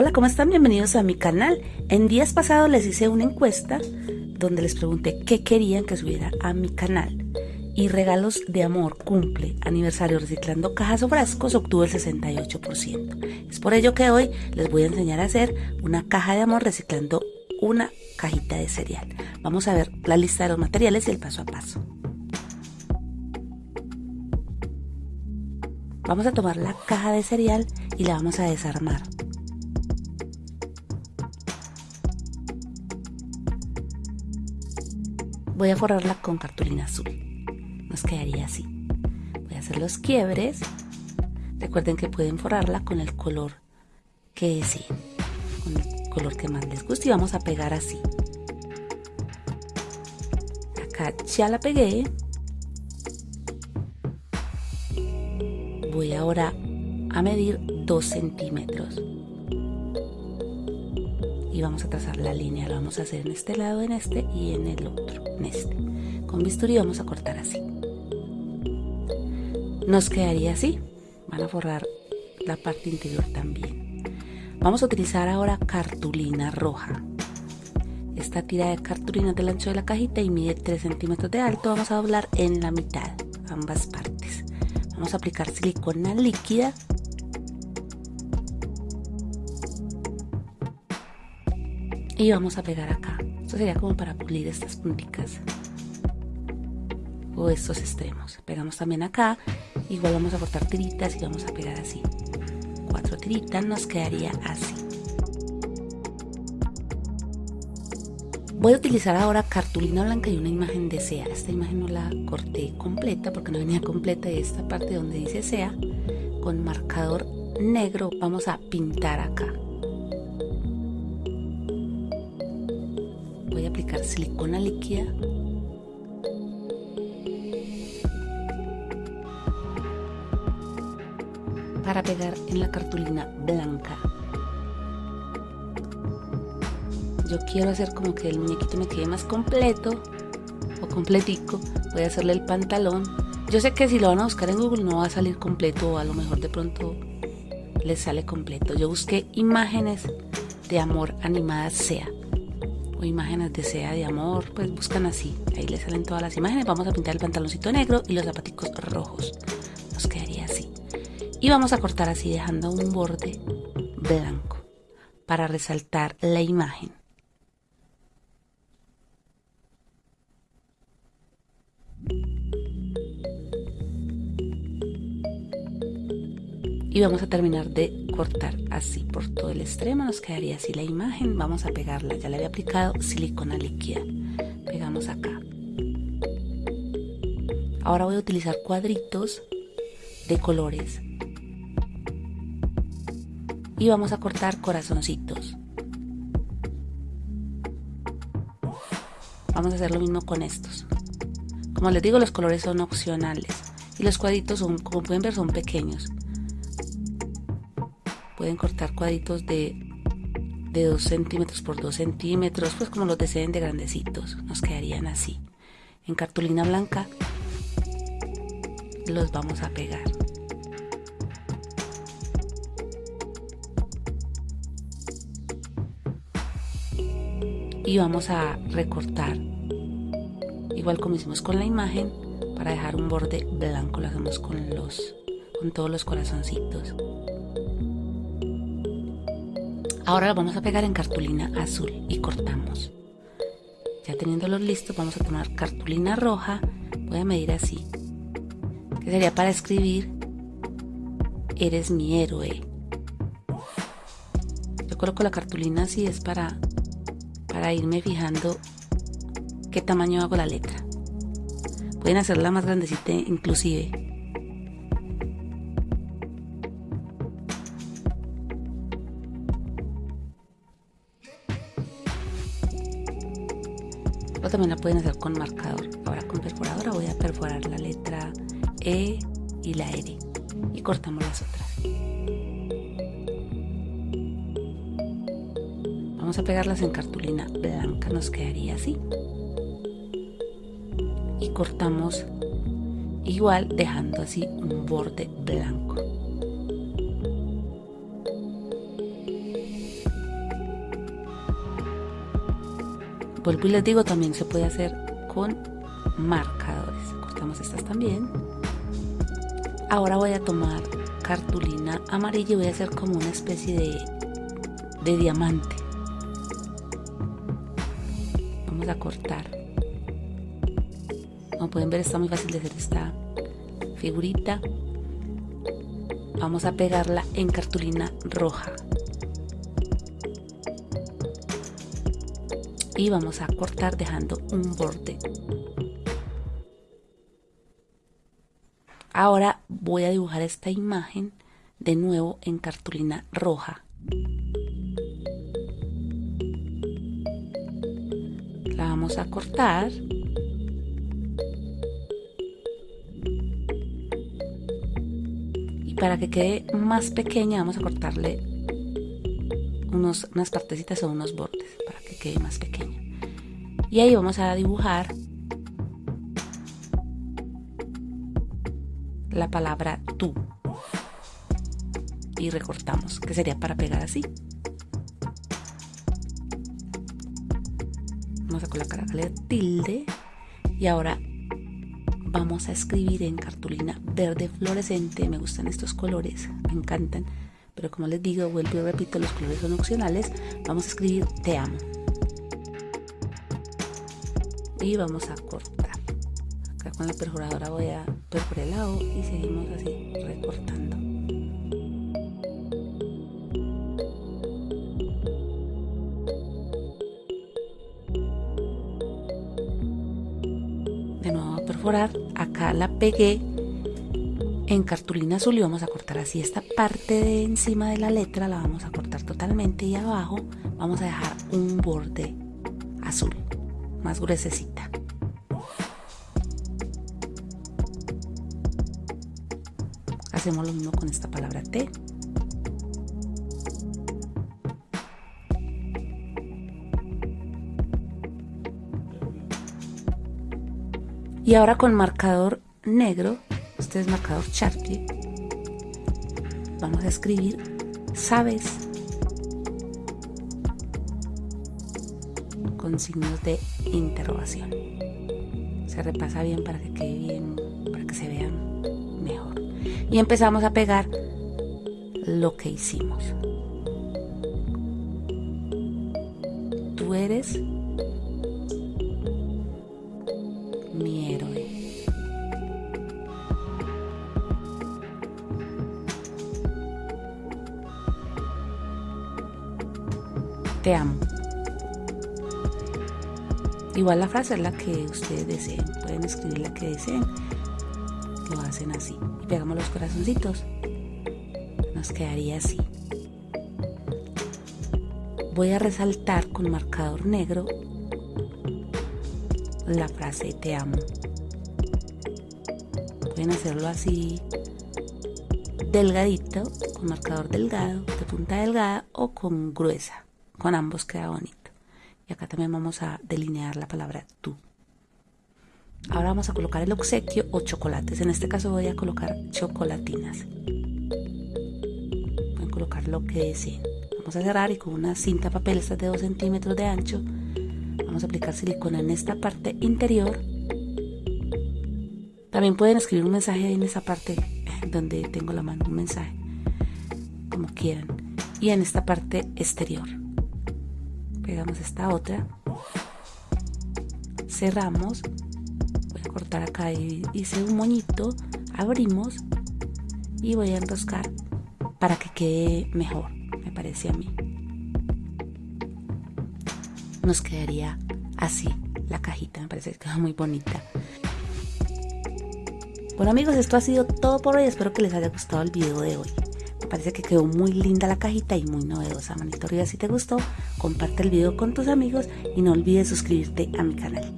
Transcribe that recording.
Hola, ¿cómo están? Bienvenidos a mi canal. En días pasados les hice una encuesta donde les pregunté qué querían que subiera a mi canal. Y regalos de amor, cumple, aniversario reciclando cajas o frascos obtuvo el 68%. Es por ello que hoy les voy a enseñar a hacer una caja de amor reciclando una cajita de cereal. Vamos a ver la lista de los materiales y el paso a paso. Vamos a tomar la caja de cereal y la vamos a desarmar. Voy a forrarla con cartulina azul. Nos quedaría así. Voy a hacer los quiebres. Recuerden que pueden forrarla con el color que deseen, con el color que más les guste y vamos a pegar así. Acá ya la pegué. Voy ahora a medir 2 centímetros y vamos a trazar la línea, lo vamos a hacer en este lado, en este y en el otro, en este. Con bisturí vamos a cortar así. Nos quedaría así, van a forrar la parte interior también. Vamos a utilizar ahora cartulina roja. Esta tira de cartulina del ancho de la cajita y mide 3 centímetros de alto, vamos a doblar en la mitad, ambas partes. Vamos a aplicar silicona líquida y vamos a pegar acá. Esto sería como para pulir estas punticas o estos extremos. Pegamos también acá igual vamos a cortar tiritas y vamos a pegar así. Cuatro tiritas nos quedaría así. Voy a utilizar ahora cartulina blanca y una imagen de SEA. Esta imagen no la corté completa porque no venía completa y esta parte donde dice SEA con marcador negro. Vamos a pintar acá. Aplicar silicona líquida para pegar en la cartulina blanca. Yo quiero hacer como que el muñequito me quede más completo o completico. Voy a hacerle el pantalón. Yo sé que si lo van a buscar en google no va a salir completo o a lo mejor de pronto les sale completo. Yo busqué imágenes de amor animadas sea o imágenes de sea de amor, pues buscan así. Ahí les salen todas las imágenes. Vamos a pintar el pantaloncito negro y los zapaticos rojos. Nos quedaría así. Y vamos a cortar así dejando un borde blanco para resaltar la imagen. y vamos a terminar de cortar así por todo el extremo nos quedaría así la imagen. Vamos a pegarla ya le había aplicado silicona líquida. Pegamos acá. Ahora voy a utilizar cuadritos de colores. Y vamos a cortar corazoncitos. Vamos a hacer lo mismo con estos. Como les digo los colores son opcionales. Y los cuadritos son como pueden ver son pequeños pueden cortar cuadritos de, de 2 centímetros por 2 centímetros, pues como los deseen de grandecitos, nos quedarían así. En cartulina blanca los vamos a pegar. Y vamos a recortar, igual como hicimos con la imagen, para dejar un borde blanco, lo hacemos con, los, con todos los corazoncitos. Ahora lo vamos a pegar en cartulina azul y cortamos. Ya teniéndolos listos vamos a tomar cartulina roja, voy a medir así, que sería para escribir eres mi héroe. Yo coloco la cartulina así es para, para irme fijando qué tamaño hago la letra. Pueden hacerla más grandecita inclusive. También la pueden hacer con marcador. Ahora con perforadora voy a perforar la letra E y la R. Y cortamos las otras. Vamos a pegarlas en cartulina blanca. Nos quedaría así. Y cortamos igual dejando así un borde blanco vuelvo y les digo también se puede hacer con marcadores. Cortamos estas también. Ahora voy a tomar cartulina amarilla y voy a hacer como una especie de, de diamante. Vamos a cortar. Como pueden ver está muy fácil de hacer esta figurita. Vamos a pegarla en cartulina roja y vamos a cortar dejando un borde. Ahora voy a dibujar esta imagen de nuevo en cartulina roja. La vamos a cortar. Y para que quede más pequeña vamos a cortarle unos, unas partecitas o unos bordes para quede más pequeña y ahí vamos a dibujar la palabra tú. Y recortamos que sería para pegar así. Vamos a colocar la tilde. Y ahora vamos a escribir en cartulina verde fluorescente. Me gustan estos colores me encantan. Pero como les digo vuelvo y repito los colores son opcionales. Vamos a escribir te amo y vamos a cortar. Acá con la perforadora voy a perforar el lado y seguimos así recortando. De nuevo a perforar acá la pegué en cartulina azul y vamos a cortar así esta parte de encima de la letra la vamos a cortar totalmente y abajo vamos a dejar un borde azul más gruesecita. Hacemos lo mismo con esta palabra T. Y ahora con marcador negro, este es marcador Sharpie, vamos a escribir sabes signos de interrogación. Se repasa bien para que quede bien, para que se vean mejor. Y empezamos a pegar lo que hicimos. Tú eres mi héroe. Te amo. Igual la frase es la que ustedes deseen. Pueden escribir la que deseen. Lo hacen así. Y pegamos los corazoncitos. Nos quedaría así. Voy a resaltar con marcador negro la frase te amo. Pueden hacerlo así delgadito, con marcador delgado, de punta delgada o con gruesa. Con ambos queda bonito y acá también vamos a delinear la palabra tú. Ahora vamos a colocar el obsequio o chocolates. En este caso voy a colocar chocolatinas. A colocar lo que deseen. Vamos a cerrar y con una cinta papel, esta de 2 centímetros de ancho, vamos a aplicar silicona en esta parte interior. También pueden escribir un mensaje en esa parte donde tengo la mano, un mensaje, como quieran. Y en esta parte exterior pegamos esta otra. Cerramos. Voy a cortar acá y hice un moñito. Abrimos. Y voy a enroscar para que quede mejor me parece a mí. Nos quedaría así la cajita me parece que queda muy bonita. Bueno amigos esto ha sido todo por hoy. Espero que les haya gustado el video de hoy. Parece que quedó muy linda la cajita y muy novedosa. Manito arriba si te gustó, comparte el video con tus amigos y no olvides suscribirte a mi canal.